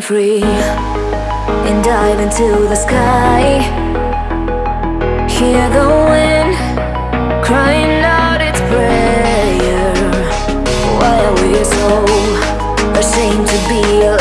free and dive into the sky. Hear the wind crying out its prayer. Why are we so ashamed to be alive?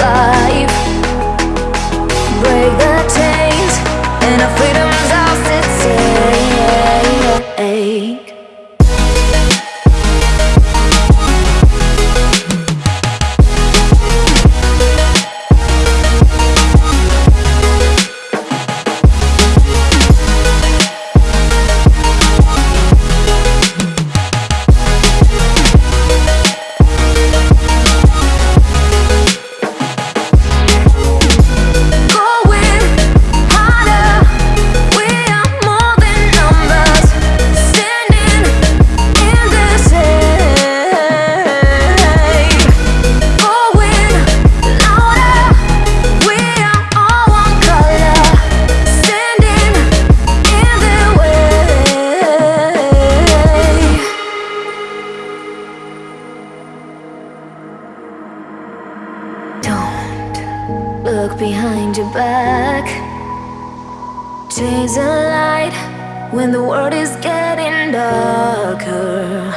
Look behind your back. Chase a light when the world is getting darker.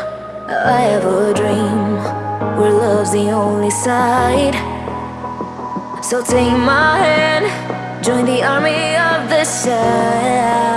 I have a dream where love's the only side. So take my hand, join the army of the side.